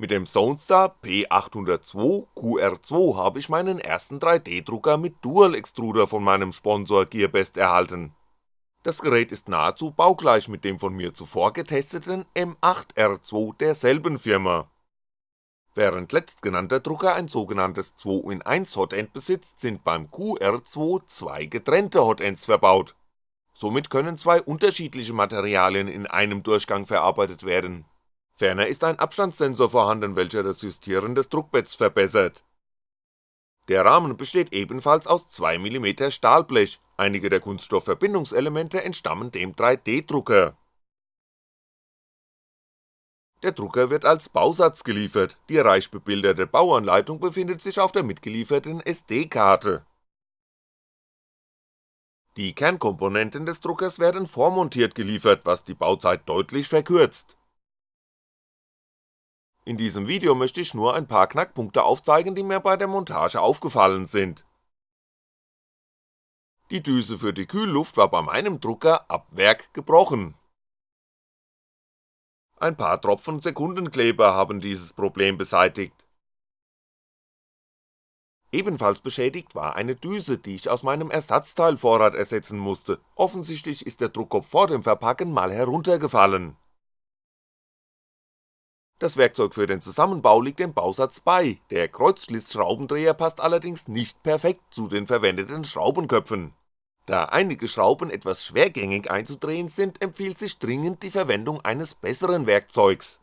Mit dem Zonestar P802 QR2 habe ich meinen ersten 3D-Drucker mit Dual Extruder von meinem Sponsor Gearbest erhalten. Das Gerät ist nahezu baugleich mit dem von mir zuvor getesteten M8R2 derselben Firma. Während letztgenannter Drucker ein sogenanntes 2 in 1 Hotend besitzt, sind beim QR2 zwei getrennte Hotends verbaut. Somit können zwei unterschiedliche Materialien in einem Durchgang verarbeitet werden Ferner ist ein Abstandssensor vorhanden, welcher das Justieren des Druckbetts verbessert. Der Rahmen besteht ebenfalls aus 2mm Stahlblech, einige der Kunststoffverbindungselemente entstammen dem 3D-Drucker. Der Drucker wird als Bausatz geliefert, die reich bebilderte Bauanleitung befindet sich auf der mitgelieferten SD-Karte. Die Kernkomponenten des Druckers werden vormontiert geliefert, was die Bauzeit deutlich verkürzt in diesem Video möchte ich nur ein paar Knackpunkte aufzeigen, die mir bei der Montage aufgefallen sind. Die Düse für die Kühlluft war bei meinem Drucker ab Werk gebrochen. Ein paar Tropfen Sekundenkleber haben dieses Problem beseitigt. Ebenfalls beschädigt war eine Düse, die ich aus meinem Ersatzteilvorrat ersetzen musste, offensichtlich ist der Druckkopf vor dem Verpacken mal heruntergefallen das Werkzeug für den Zusammenbau liegt dem Bausatz bei, der Kreuzschlitzschraubendreher passt allerdings nicht perfekt zu den verwendeten Schraubenköpfen. Da einige Schrauben etwas schwergängig einzudrehen sind, empfiehlt sich dringend die Verwendung eines besseren Werkzeugs.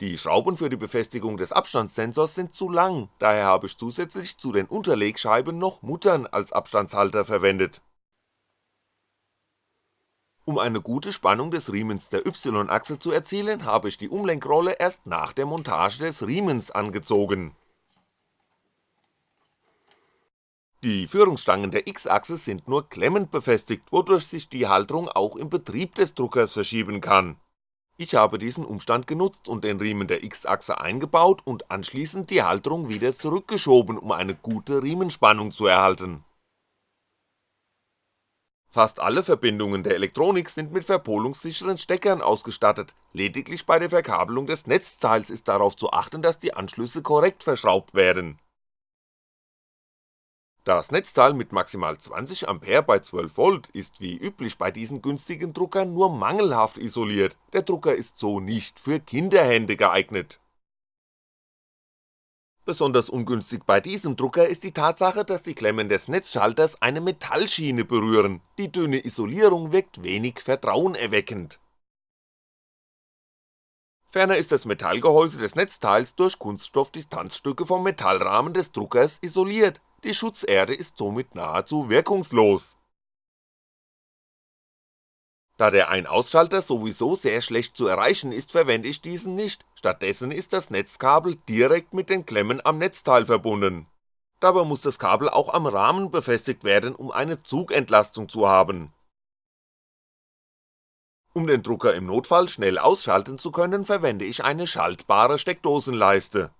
Die Schrauben für die Befestigung des Abstandssensors sind zu lang, daher habe ich zusätzlich zu den Unterlegscheiben noch Muttern als Abstandshalter verwendet um eine gute Spannung des Riemens der Y-Achse zu erzielen, habe ich die Umlenkrolle erst nach der Montage des Riemens angezogen. Die Führungsstangen der X-Achse sind nur klemmend befestigt, wodurch sich die Halterung auch im Betrieb des Druckers verschieben kann. Ich habe diesen Umstand genutzt und den Riemen der X-Achse eingebaut und anschließend die Halterung wieder zurückgeschoben, um eine gute Riemenspannung zu erhalten Fast alle Verbindungen der Elektronik sind mit verpolungssicheren Steckern ausgestattet, lediglich bei der Verkabelung des Netzteils ist darauf zu achten, dass die Anschlüsse korrekt verschraubt werden. Das Netzteil mit maximal 20A bei 12V ist wie üblich bei diesen günstigen Druckern nur mangelhaft isoliert, der Drucker ist so nicht für Kinderhände geeignet Besonders ungünstig bei diesem Drucker ist die Tatsache, dass die Klemmen des Netzschalters eine Metallschiene berühren, die dünne Isolierung wirkt wenig vertrauenerweckend. Ferner ist das Metallgehäuse des Netzteils durch Kunststoffdistanzstücke vom Metallrahmen des Druckers isoliert, die Schutzerde ist somit nahezu wirkungslos da der Ein-Ausschalter sowieso sehr schlecht zu erreichen ist, verwende ich diesen nicht, stattdessen ist das Netzkabel direkt mit den Klemmen am Netzteil verbunden. Dabei muss das Kabel auch am Rahmen befestigt werden, um eine Zugentlastung zu haben. Um den Drucker im Notfall schnell ausschalten zu können, verwende ich eine schaltbare Steckdosenleiste.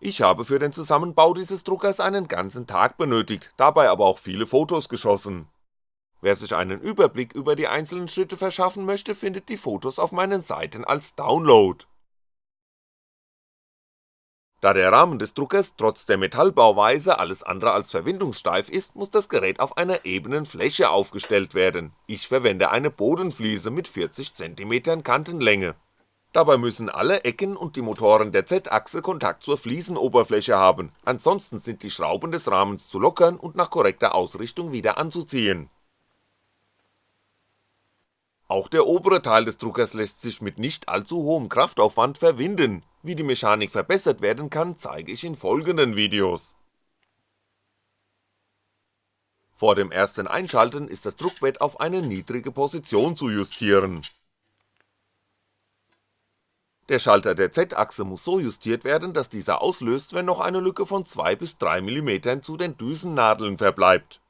Ich habe für den Zusammenbau dieses Druckers einen ganzen Tag benötigt, dabei aber auch viele Fotos geschossen Wer sich einen Überblick über die einzelnen Schritte verschaffen möchte, findet die Fotos auf meinen Seiten als Download. Da der Rahmen des Druckers trotz der Metallbauweise alles andere als verwindungssteif ist, muss das Gerät auf einer ebenen Fläche aufgestellt werden, ich verwende eine Bodenfliese mit 40cm Kantenlänge. Dabei müssen alle Ecken und die Motoren der Z-Achse Kontakt zur Fliesenoberfläche haben, ansonsten sind die Schrauben des Rahmens zu lockern und nach korrekter Ausrichtung wieder anzuziehen auch der obere Teil des Druckers lässt sich mit nicht allzu hohem Kraftaufwand verwinden, wie die Mechanik verbessert werden kann, zeige ich in folgenden Videos. Vor dem ersten Einschalten ist das Druckbett auf eine niedrige Position zu justieren. Der Schalter der Z-Achse muss so justiert werden, dass dieser auslöst, wenn noch eine Lücke von 2 bis 3 mm zu den Düsennadeln verbleibt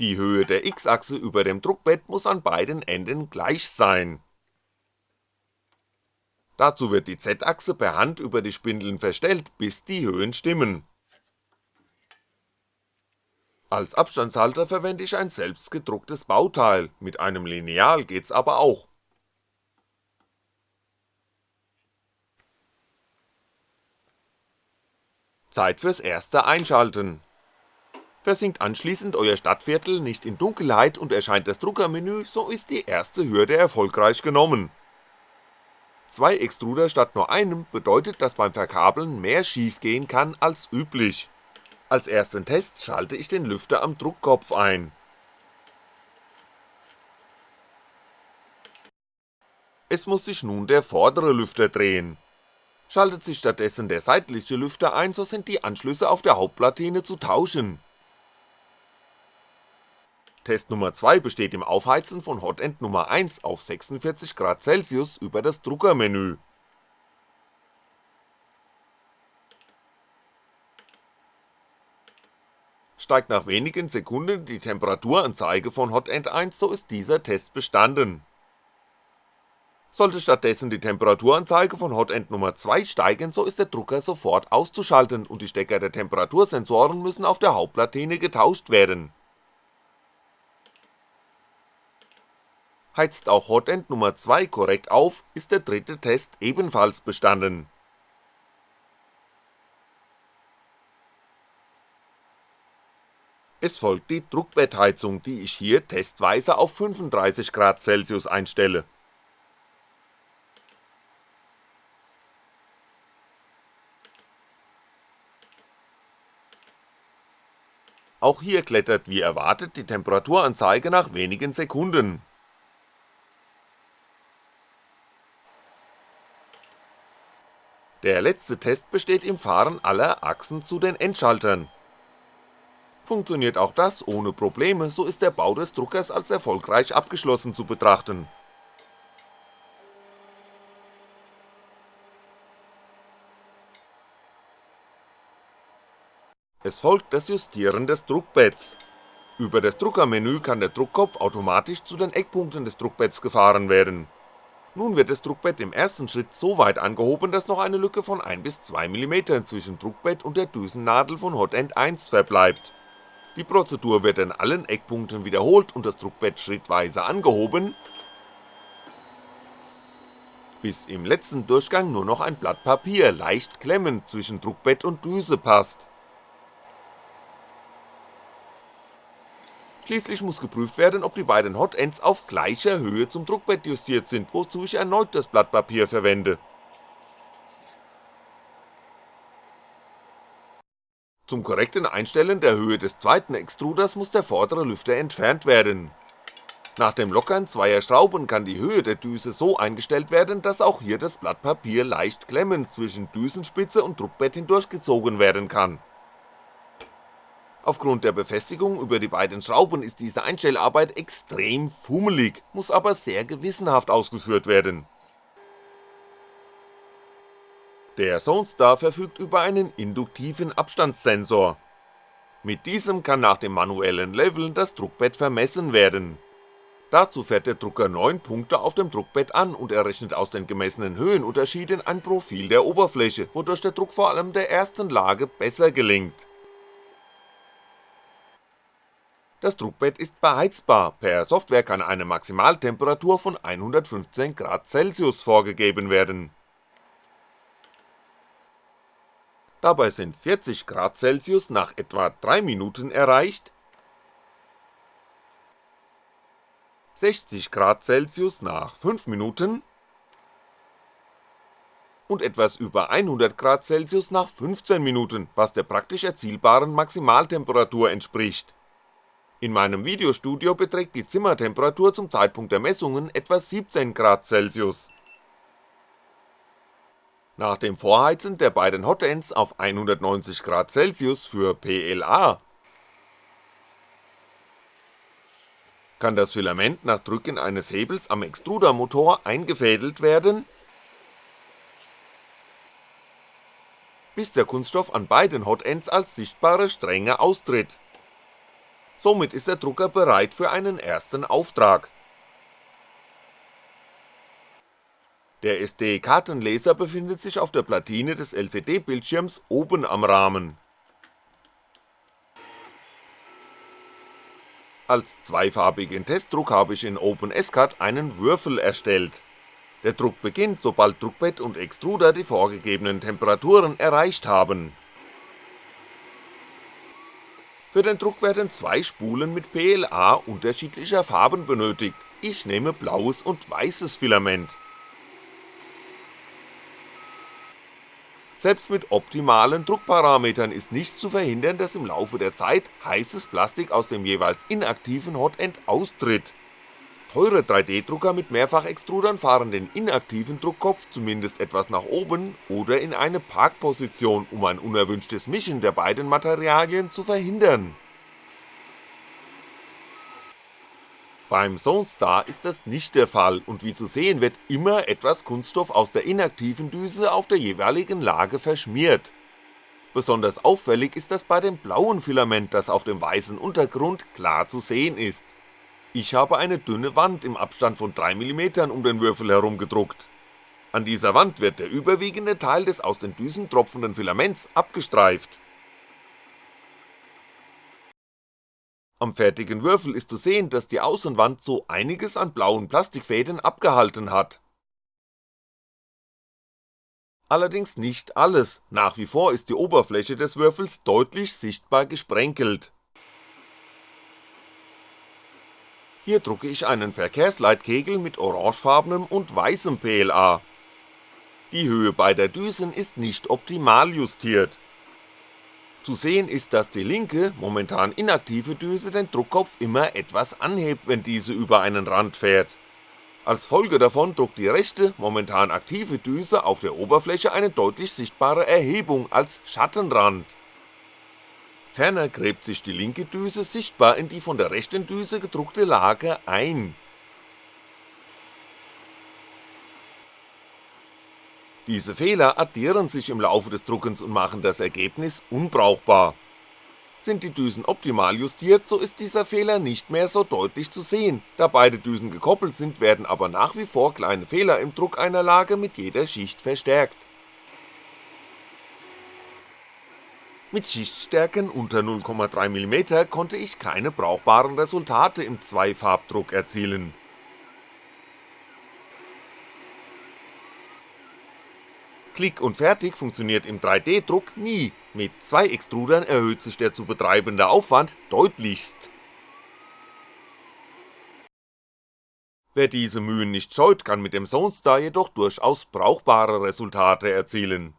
Die Höhe der X-Achse über dem Druckbett muss an beiden Enden gleich sein. Dazu wird die Z-Achse per Hand über die Spindeln verstellt, bis die Höhen stimmen. Als Abstandshalter verwende ich ein selbst gedrucktes Bauteil, mit einem Lineal geht's aber auch. Zeit fürs erste Einschalten. Versinkt anschließend euer Stadtviertel nicht in Dunkelheit und erscheint das Druckermenü, so ist die erste Hürde erfolgreich genommen. Zwei Extruder statt nur einem bedeutet, dass beim Verkabeln mehr schiefgehen kann als üblich. Als ersten Test schalte ich den Lüfter am Druckkopf ein. Es muss sich nun der vordere Lüfter drehen. Schaltet sich stattdessen der seitliche Lüfter ein, so sind die Anschlüsse auf der Hauptplatine zu tauschen Test Nummer 2 besteht im Aufheizen von Hotend Nummer 1 auf 46 Celsius über das Druckermenü. Steigt nach wenigen Sekunden die Temperaturanzeige von Hotend 1, so ist dieser Test bestanden. Sollte stattdessen die Temperaturanzeige von Hotend Nummer 2 steigen, so ist der Drucker sofort auszuschalten und die Stecker der Temperatursensoren müssen auf der Hauptplatine getauscht werden heizt auch Hotend Nummer 2 korrekt auf, ist der dritte Test ebenfalls bestanden. Es folgt die Druckbettheizung, die ich hier testweise auf 35 Celsius einstelle. Auch hier klettert wie erwartet die Temperaturanzeige nach wenigen Sekunden Der letzte Test besteht im Fahren aller Achsen zu den Endschaltern. Funktioniert auch das ohne Probleme, so ist der Bau des Druckers als erfolgreich abgeschlossen zu betrachten. Es folgt das Justieren des Druckbetts. Über das Druckermenü kann der Druckkopf automatisch zu den Eckpunkten des Druckbetts gefahren werden nun wird das Druckbett im ersten Schritt so weit angehoben, dass noch eine Lücke von 1 bis 2mm zwischen Druckbett und der Düsennadel von Hotend 1 verbleibt. Die Prozedur wird an allen Eckpunkten wiederholt und das Druckbett schrittweise angehoben, bis im letzten Durchgang nur noch ein Blatt Papier leicht klemmend zwischen Druckbett und Düse passt Schließlich muss geprüft werden, ob die beiden Hotends auf gleicher Höhe zum Druckbett justiert sind, wozu ich erneut das Blatt Papier verwende. Zum korrekten Einstellen der Höhe des zweiten Extruders muss der vordere Lüfter entfernt werden. Nach dem Lockern zweier Schrauben kann die Höhe der Düse so eingestellt werden, dass auch hier das Blatt Papier leicht klemmend zwischen Düsenspitze und Druckbett hindurchgezogen werden kann Aufgrund der Befestigung über die beiden Schrauben ist diese Einstellarbeit extrem fummelig, muss aber sehr gewissenhaft ausgeführt werden. Der Zonestar verfügt über einen induktiven Abstandssensor. Mit diesem kann nach dem manuellen Leveln das Druckbett vermessen werden. Dazu fährt der Drucker 9 Punkte auf dem Druckbett an und errechnet aus den gemessenen Höhenunterschieden ein Profil der Oberfläche, wodurch der Druck vor allem der ersten Lage besser gelingt Das Druckbett ist beheizbar, per Software kann eine Maximaltemperatur von 115°C vorgegeben werden. Dabei sind 40°C nach etwa 3 Minuten erreicht, 60°C nach 5 Minuten. Und etwas über 100°C nach 15 Minuten, was der praktisch erzielbaren Maximaltemperatur entspricht in meinem Videostudio beträgt die Zimmertemperatur zum Zeitpunkt der Messungen etwa 17°C. Nach dem Vorheizen der beiden Hotends auf 190°C für PLA kann das Filament nach Drücken eines Hebels am Extrudermotor eingefädelt werden, bis der Kunststoff an beiden Hotends als sichtbare Stränge austritt somit ist der Drucker bereit für einen ersten Auftrag. Der SD-Kartenleser befindet sich auf der Platine des LCD-Bildschirms oben am Rahmen. Als zweifarbigen Testdruck habe ich in OpenSCAD einen Würfel erstellt. Der Druck beginnt, sobald Druckbett und Extruder die vorgegebenen Temperaturen erreicht haben. Für den Druck werden zwei Spulen mit PLA unterschiedlicher Farben benötigt, ich nehme blaues und weißes Filament. Selbst mit optimalen Druckparametern ist nicht zu verhindern, dass im Laufe der Zeit heißes Plastik aus dem jeweils inaktiven Hotend austritt. Teure 3D-Drucker mit Mehrfachextrudern fahren den inaktiven Druckkopf zumindest etwas nach oben oder in eine Parkposition, um ein unerwünschtes Mischen der beiden Materialien zu verhindern Beim Zonestar ist das nicht der Fall und wie zu sehen wird immer etwas Kunststoff aus der inaktiven Düse auf der jeweiligen Lage verschmiert. Besonders auffällig ist das bei dem blauen Filament, das auf dem weißen Untergrund klar zu sehen ist. Ich habe eine dünne Wand im Abstand von 3mm um den Würfel herum gedruckt. An dieser Wand wird der überwiegende Teil des aus den Düsen tropfenden Filaments abgestreift Am fertigen Würfel ist zu sehen, dass die Außenwand so einiges an blauen Plastikfäden abgehalten hat. Allerdings nicht alles, nach wie vor ist die Oberfläche des Würfels deutlich sichtbar gesprenkelt. Hier drucke ich einen Verkehrsleitkegel mit orangefarbenem und weißem PLA. Die Höhe beider Düsen ist nicht optimal justiert zu sehen ist, dass die linke, momentan inaktive Düse den Druckkopf immer etwas anhebt, wenn diese über einen Rand fährt. Als Folge davon druckt die rechte, momentan aktive Düse auf der Oberfläche eine deutlich sichtbare Erhebung als Schattenrand. Ferner gräbt sich die linke Düse sichtbar in die von der rechten Düse gedruckte Lage ein Diese Fehler addieren sich im Laufe des Druckens und machen das Ergebnis unbrauchbar. Sind die Düsen optimal justiert, so ist dieser Fehler nicht mehr so deutlich zu sehen, da beide Düsen gekoppelt sind, werden aber nach wie vor kleine Fehler im Druck einer Lage mit jeder Schicht verstärkt. Mit Schichtstärken unter 0,3mm konnte ich keine brauchbaren Resultate im Zweifarbdruck erzielen Klick und Fertig funktioniert im 3D-Druck nie, mit zwei Extrudern erhöht sich der zu betreibende Aufwand deutlichst. Wer diese Mühen nicht scheut, kann mit dem Zonestar jedoch durchaus brauchbare Resultate erzielen.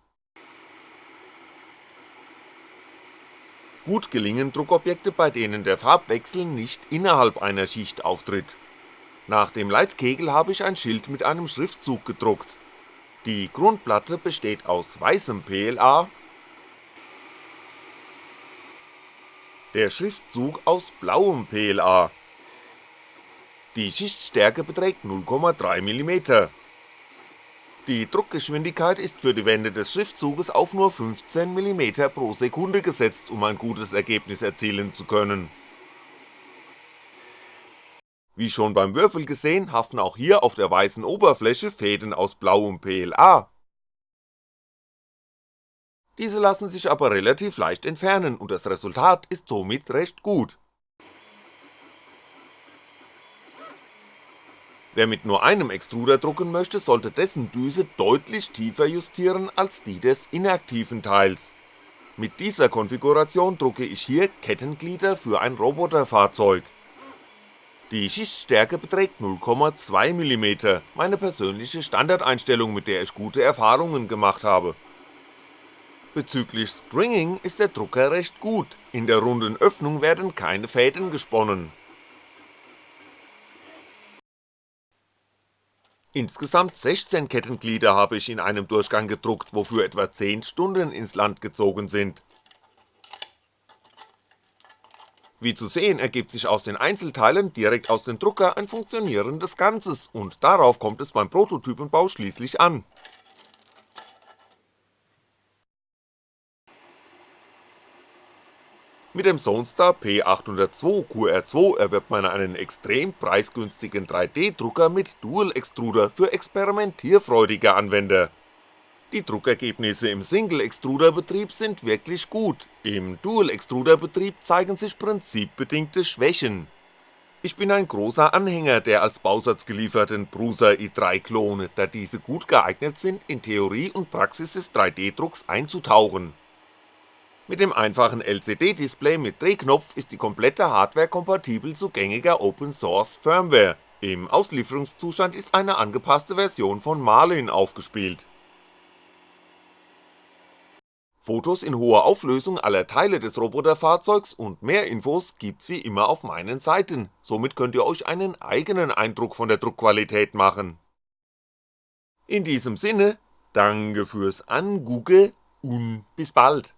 Gut gelingen Druckobjekte, bei denen der Farbwechsel nicht innerhalb einer Schicht auftritt. Nach dem Leitkegel habe ich ein Schild mit einem Schriftzug gedruckt, die Grundplatte besteht aus weißem PLA, der Schriftzug aus blauem PLA. Die Schichtstärke beträgt 0,3mm. Die Druckgeschwindigkeit ist für die Wände des Schriftzuges auf nur 15mm pro Sekunde gesetzt, um ein gutes Ergebnis erzielen zu können wie schon beim Würfel gesehen, haften auch hier auf der weißen Oberfläche Fäden aus blauem PLA. Diese lassen sich aber relativ leicht entfernen und das Resultat ist somit recht gut. Wer mit nur einem Extruder drucken möchte, sollte dessen Düse deutlich tiefer justieren als die des inaktiven Teils. Mit dieser Konfiguration drucke ich hier Kettenglieder für ein Roboterfahrzeug die Schichtstärke beträgt 0,2mm, meine persönliche Standardeinstellung, mit der ich gute Erfahrungen gemacht habe. Bezüglich Stringing ist der Drucker recht gut, in der runden Öffnung werden keine Fäden gesponnen. Insgesamt 16 Kettenglieder habe ich in einem Durchgang gedruckt, wofür etwa 10 Stunden ins Land gezogen sind Wie zu sehen ergibt sich aus den Einzelteilen direkt aus dem Drucker ein funktionierendes Ganzes und darauf kommt es beim Prototypenbau schließlich an. Mit dem Zonestar P802 QR2 erwirbt man einen extrem preisgünstigen 3D-Drucker mit Dual-Extruder für experimentierfreudige Anwender die Druckergebnisse im Single-Extruder-Betrieb sind wirklich gut, im Dual-Extruder-Betrieb zeigen sich prinzipbedingte Schwächen. Ich bin ein großer Anhänger der als Bausatz gelieferten Prusa i3 Klone, da diese gut geeignet sind, in Theorie und Praxis des 3D-Drucks einzutauchen. Mit dem einfachen LCD-Display mit Drehknopf ist die komplette Hardware kompatibel zu gängiger Open Source Firmware, im Auslieferungszustand ist eine angepasste Version von Marlin aufgespielt. Fotos in hoher Auflösung aller Teile des Roboterfahrzeugs und mehr Infos gibt's wie immer auf meinen Seiten, somit könnt ihr euch einen eigenen Eindruck von der Druckqualität machen. In diesem Sinne, danke fürs Angucke und bis bald